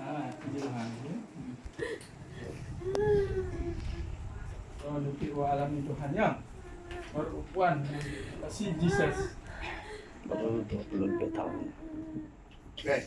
Ah, wa ya. oh, alamin Tuhan yang berukuran si Jesus. Baru 22 tahun. Okay.